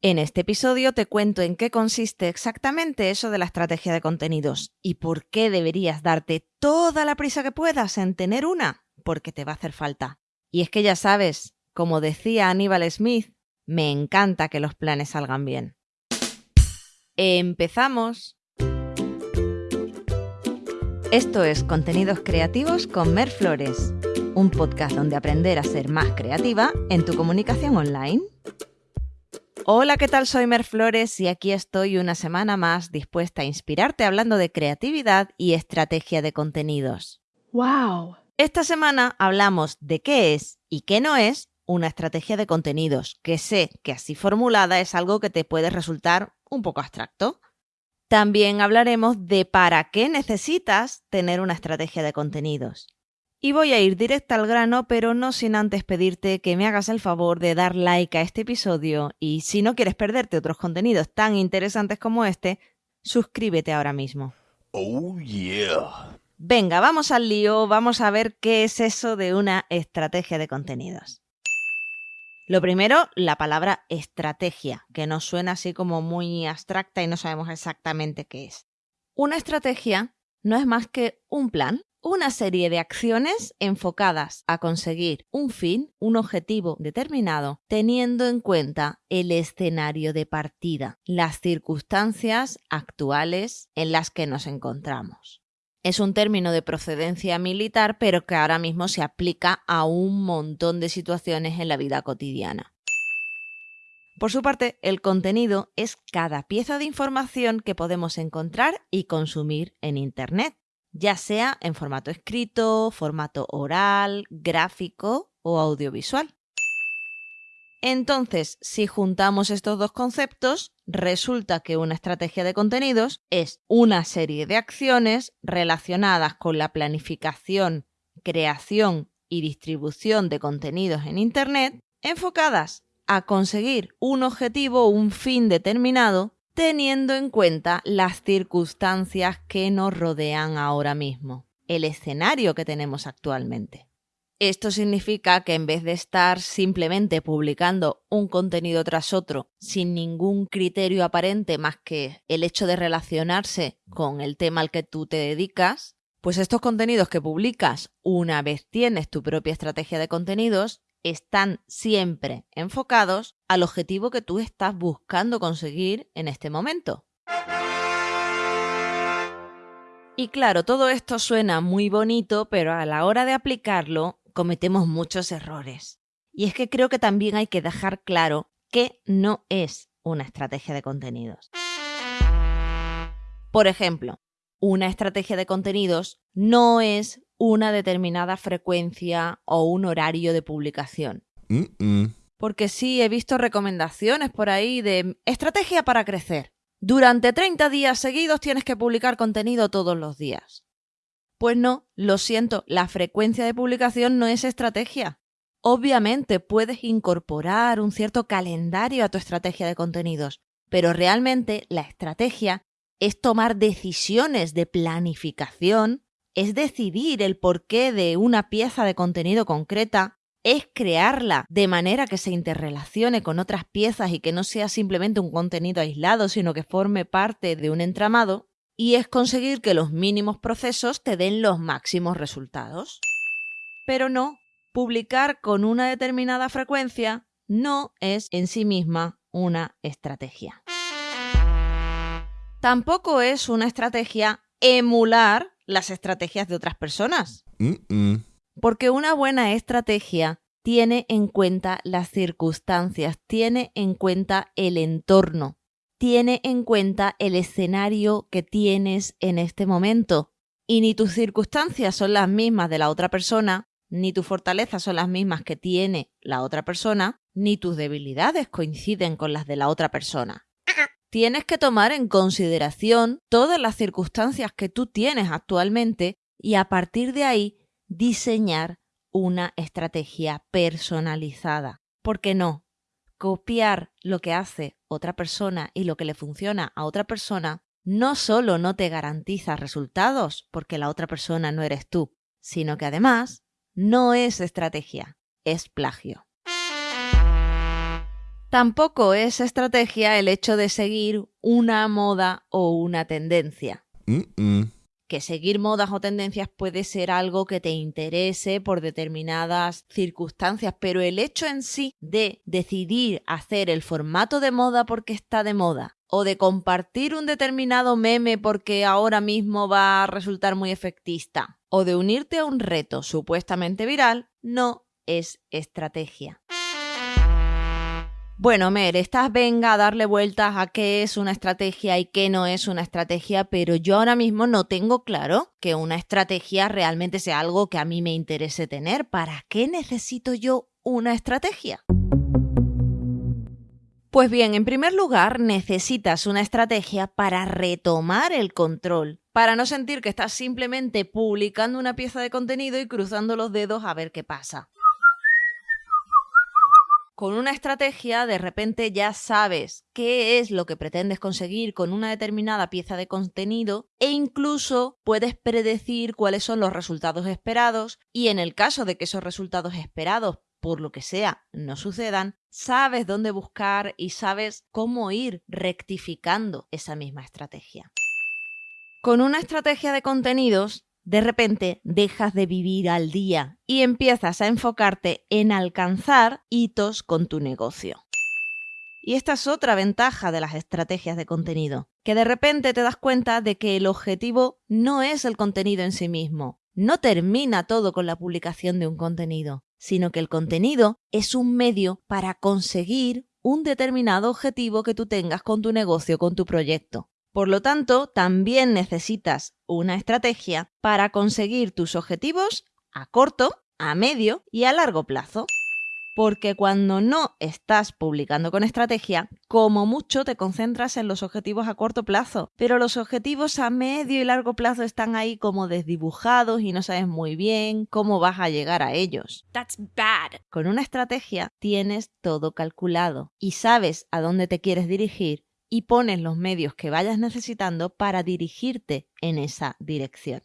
En este episodio te cuento en qué consiste exactamente eso de la estrategia de contenidos y por qué deberías darte toda la prisa que puedas en tener una, porque te va a hacer falta. Y es que ya sabes, como decía Aníbal Smith, me encanta que los planes salgan bien. Empezamos. Esto es Contenidos Creativos con Mer Flores, un podcast donde aprender a ser más creativa en tu comunicación online. Hola, ¿qué tal? Soy Mer Flores y aquí estoy una semana más dispuesta a inspirarte hablando de creatividad y estrategia de contenidos. ¡Wow! Esta semana hablamos de qué es y qué no es una estrategia de contenidos, que sé que así formulada es algo que te puede resultar un poco abstracto. También hablaremos de para qué necesitas tener una estrategia de contenidos. Y voy a ir directa al grano, pero no sin antes pedirte que me hagas el favor de dar like a este episodio y si no quieres perderte otros contenidos tan interesantes como este, suscríbete ahora mismo. Oh yeah. Venga, vamos al lío, vamos a ver qué es eso de una estrategia de contenidos. Lo primero, la palabra estrategia, que nos suena así como muy abstracta y no sabemos exactamente qué es. Una estrategia no es más que un plan una serie de acciones enfocadas a conseguir un fin, un objetivo determinado, teniendo en cuenta el escenario de partida, las circunstancias actuales en las que nos encontramos. Es un término de procedencia militar, pero que ahora mismo se aplica a un montón de situaciones en la vida cotidiana. Por su parte, el contenido es cada pieza de información que podemos encontrar y consumir en Internet ya sea en formato escrito, formato oral, gráfico o audiovisual. Entonces, si juntamos estos dos conceptos, resulta que una estrategia de contenidos es una serie de acciones relacionadas con la planificación, creación y distribución de contenidos en Internet enfocadas a conseguir un objetivo o un fin determinado teniendo en cuenta las circunstancias que nos rodean ahora mismo, el escenario que tenemos actualmente. Esto significa que en vez de estar simplemente publicando un contenido tras otro sin ningún criterio aparente más que el hecho de relacionarse con el tema al que tú te dedicas, pues estos contenidos que publicas una vez tienes tu propia estrategia de contenidos están siempre enfocados al objetivo que tú estás buscando conseguir en este momento. Y claro, todo esto suena muy bonito, pero a la hora de aplicarlo cometemos muchos errores. Y es que creo que también hay que dejar claro que no es una estrategia de contenidos. Por ejemplo, una estrategia de contenidos no es una determinada frecuencia o un horario de publicación. Porque sí, he visto recomendaciones por ahí de estrategia para crecer. Durante 30 días seguidos tienes que publicar contenido todos los días. Pues no, lo siento, la frecuencia de publicación no es estrategia. Obviamente puedes incorporar un cierto calendario a tu estrategia de contenidos, pero realmente la estrategia es tomar decisiones de planificación es decidir el porqué de una pieza de contenido concreta, es crearla de manera que se interrelacione con otras piezas y que no sea simplemente un contenido aislado, sino que forme parte de un entramado, y es conseguir que los mínimos procesos te den los máximos resultados. Pero no, publicar con una determinada frecuencia no es en sí misma una estrategia. Tampoco es una estrategia emular las estrategias de otras personas. Porque una buena estrategia tiene en cuenta las circunstancias, tiene en cuenta el entorno, tiene en cuenta el escenario que tienes en este momento. Y ni tus circunstancias son las mismas de la otra persona, ni tus fortalezas son las mismas que tiene la otra persona, ni tus debilidades coinciden con las de la otra persona tienes que tomar en consideración todas las circunstancias que tú tienes actualmente y a partir de ahí diseñar una estrategia personalizada. ¿Por qué no? Copiar lo que hace otra persona y lo que le funciona a otra persona no solo no te garantiza resultados porque la otra persona no eres tú, sino que además no es estrategia, es plagio. Tampoco es estrategia el hecho de seguir una moda o una tendencia. Que seguir modas o tendencias puede ser algo que te interese por determinadas circunstancias, pero el hecho en sí de decidir hacer el formato de moda porque está de moda o de compartir un determinado meme porque ahora mismo va a resultar muy efectista, o de unirte a un reto supuestamente viral, no es estrategia. Bueno, Mer, estás venga a darle vueltas a qué es una estrategia y qué no es una estrategia, pero yo ahora mismo no tengo claro que una estrategia realmente sea algo que a mí me interese tener. ¿Para qué necesito yo una estrategia? Pues bien, en primer lugar, necesitas una estrategia para retomar el control, para no sentir que estás simplemente publicando una pieza de contenido y cruzando los dedos a ver qué pasa. Con una estrategia de repente ya sabes qué es lo que pretendes conseguir con una determinada pieza de contenido e incluso puedes predecir cuáles son los resultados esperados y en el caso de que esos resultados esperados por lo que sea, no sucedan, sabes dónde buscar y sabes cómo ir rectificando esa misma estrategia. Con una estrategia de contenidos, de repente dejas de vivir al día y empiezas a enfocarte en alcanzar hitos con tu negocio. Y esta es otra ventaja de las estrategias de contenido, que de repente te das cuenta de que el objetivo no es el contenido en sí mismo, no termina todo con la publicación de un contenido, sino que el contenido es un medio para conseguir un determinado objetivo que tú tengas con tu negocio, con tu proyecto. Por lo tanto, también necesitas una estrategia para conseguir tus objetivos a corto, a medio y a largo plazo porque cuando no estás publicando con estrategia, como mucho te concentras en los objetivos a corto plazo, pero los objetivos a medio y largo plazo están ahí como desdibujados y no sabes muy bien cómo vas a llegar a ellos. That's bad. Con una estrategia tienes todo calculado y sabes a dónde te quieres dirigir y pones los medios que vayas necesitando para dirigirte en esa dirección.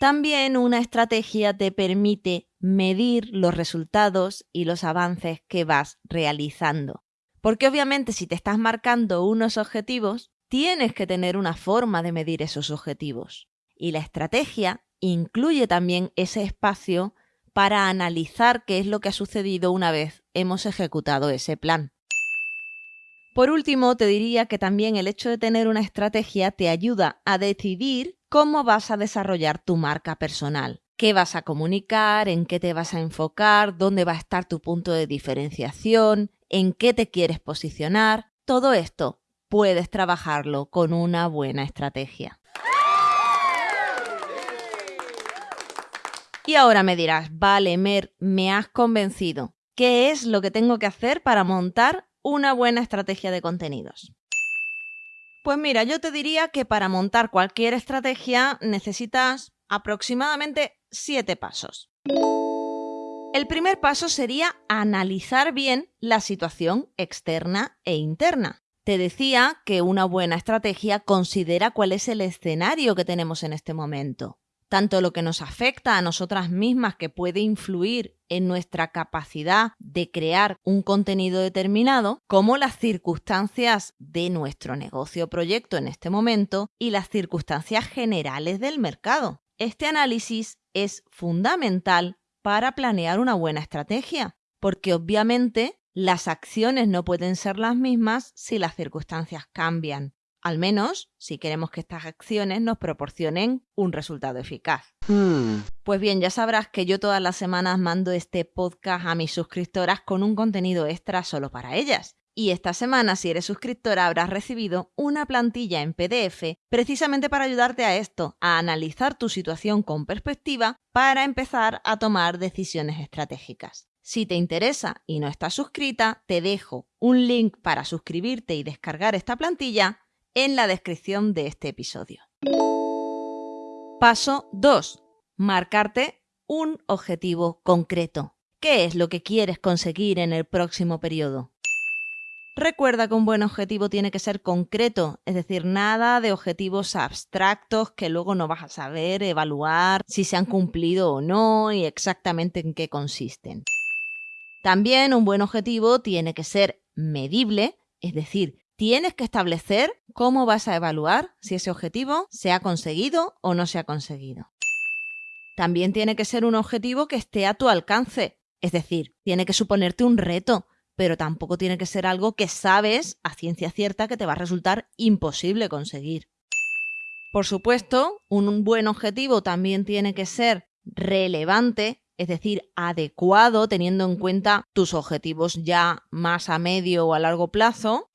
También una estrategia te permite medir los resultados y los avances que vas realizando. Porque obviamente si te estás marcando unos objetivos, tienes que tener una forma de medir esos objetivos. Y la estrategia incluye también ese espacio para analizar qué es lo que ha sucedido una vez hemos ejecutado ese plan. Por último, te diría que también el hecho de tener una estrategia te ayuda a decidir cómo vas a desarrollar tu marca personal, qué vas a comunicar, en qué te vas a enfocar, dónde va a estar tu punto de diferenciación, en qué te quieres posicionar. Todo esto puedes trabajarlo con una buena estrategia. Y ahora me dirás, vale, Mer, me has convencido. ¿Qué es lo que tengo que hacer para montar una buena estrategia de contenidos? Pues mira, yo te diría que para montar cualquier estrategia necesitas aproximadamente siete pasos. El primer paso sería analizar bien la situación externa e interna. Te decía que una buena estrategia considera cuál es el escenario que tenemos en este momento tanto lo que nos afecta a nosotras mismas que puede influir en nuestra capacidad de crear un contenido determinado, como las circunstancias de nuestro negocio o proyecto en este momento y las circunstancias generales del mercado. Este análisis es fundamental para planear una buena estrategia, porque obviamente las acciones no pueden ser las mismas si las circunstancias cambian al menos si queremos que estas acciones nos proporcionen un resultado eficaz. Hmm. Pues bien, ya sabrás que yo todas las semanas mando este podcast a mis suscriptoras con un contenido extra solo para ellas. Y esta semana, si eres suscriptora, habrás recibido una plantilla en PDF precisamente para ayudarte a esto, a analizar tu situación con perspectiva para empezar a tomar decisiones estratégicas. Si te interesa y no estás suscrita, te dejo un link para suscribirte y descargar esta plantilla en la descripción de este episodio. Paso 2. Marcarte un objetivo concreto. ¿Qué es lo que quieres conseguir en el próximo periodo? Recuerda que un buen objetivo tiene que ser concreto, es decir, nada de objetivos abstractos que luego no vas a saber evaluar si se han cumplido o no y exactamente en qué consisten. También un buen objetivo tiene que ser medible, es decir, tienes que establecer cómo vas a evaluar si ese objetivo se ha conseguido o no se ha conseguido. También tiene que ser un objetivo que esté a tu alcance, es decir, tiene que suponerte un reto, pero tampoco tiene que ser algo que sabes a ciencia cierta que te va a resultar imposible conseguir. Por supuesto, un buen objetivo también tiene que ser relevante, es decir, adecuado teniendo en cuenta tus objetivos ya más a medio o a largo plazo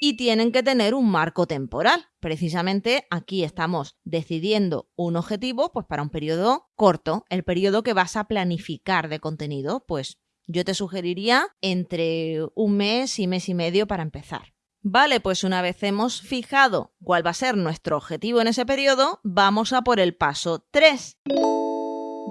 y tienen que tener un marco temporal. Precisamente aquí estamos decidiendo un objetivo pues para un periodo corto, el periodo que vas a planificar de contenido, pues yo te sugeriría entre un mes y mes y medio para empezar. Vale, pues una vez hemos fijado cuál va a ser nuestro objetivo en ese periodo, vamos a por el paso 3.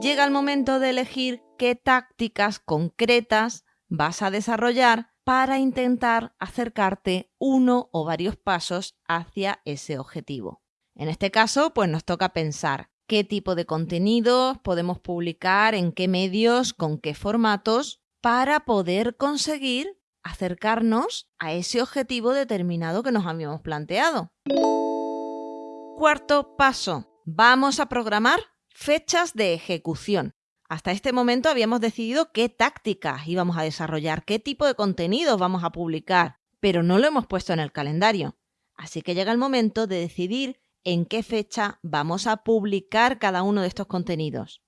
Llega el momento de elegir qué tácticas concretas vas a desarrollar para intentar acercarte uno o varios pasos hacia ese objetivo. En este caso, pues nos toca pensar qué tipo de contenidos podemos publicar, en qué medios, con qué formatos, para poder conseguir acercarnos a ese objetivo determinado que nos habíamos planteado. Cuarto paso, vamos a programar fechas de ejecución. Hasta este momento habíamos decidido qué tácticas íbamos a desarrollar, qué tipo de contenidos vamos a publicar, pero no lo hemos puesto en el calendario. Así que llega el momento de decidir en qué fecha vamos a publicar cada uno de estos contenidos.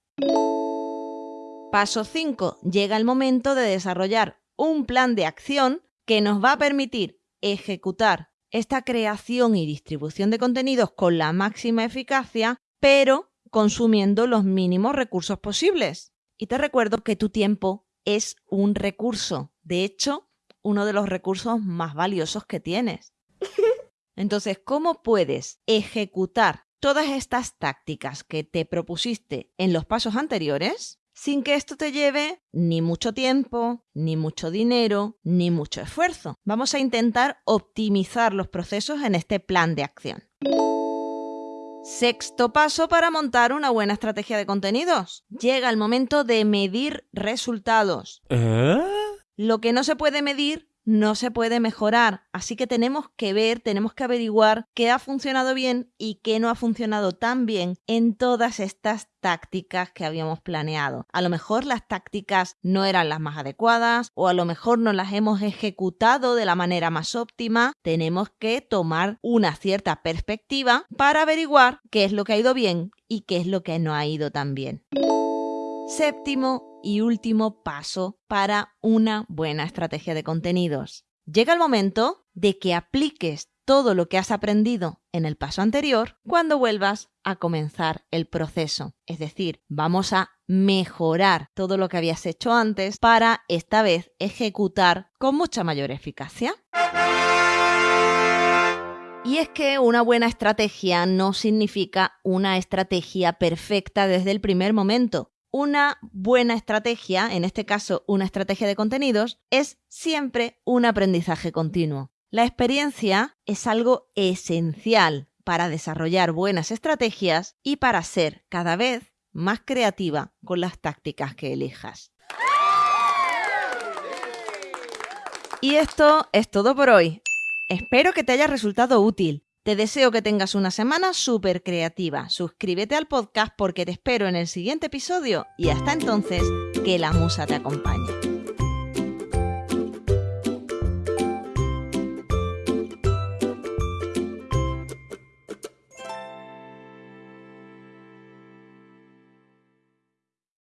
Paso 5. Llega el momento de desarrollar un plan de acción que nos va a permitir ejecutar esta creación y distribución de contenidos con la máxima eficacia, pero consumiendo los mínimos recursos posibles. Y te recuerdo que tu tiempo es un recurso, de hecho, uno de los recursos más valiosos que tienes. Entonces, ¿cómo puedes ejecutar todas estas tácticas que te propusiste en los pasos anteriores sin que esto te lleve ni mucho tiempo, ni mucho dinero, ni mucho esfuerzo? Vamos a intentar optimizar los procesos en este plan de acción. Sexto paso para montar una buena estrategia de contenidos. Llega el momento de medir resultados. ¿Eh? Lo que no se puede medir no se puede mejorar. Así que tenemos que ver, tenemos que averiguar qué ha funcionado bien y qué no ha funcionado tan bien en todas estas tácticas que habíamos planeado. A lo mejor las tácticas no eran las más adecuadas o a lo mejor no las hemos ejecutado de la manera más óptima. Tenemos que tomar una cierta perspectiva para averiguar qué es lo que ha ido bien y qué es lo que no ha ido tan bien. Séptimo y último paso para una buena estrategia de contenidos. Llega el momento de que apliques todo lo que has aprendido en el paso anterior cuando vuelvas a comenzar el proceso. Es decir, vamos a mejorar todo lo que habías hecho antes para esta vez ejecutar con mucha mayor eficacia. Y es que una buena estrategia no significa una estrategia perfecta desde el primer momento. Una buena estrategia, en este caso una estrategia de contenidos, es siempre un aprendizaje continuo. La experiencia es algo esencial para desarrollar buenas estrategias y para ser cada vez más creativa con las tácticas que elijas. Y esto es todo por hoy. Espero que te haya resultado útil. Te deseo que tengas una semana súper creativa. Suscríbete al podcast porque te espero en el siguiente episodio y hasta entonces, que la musa te acompañe.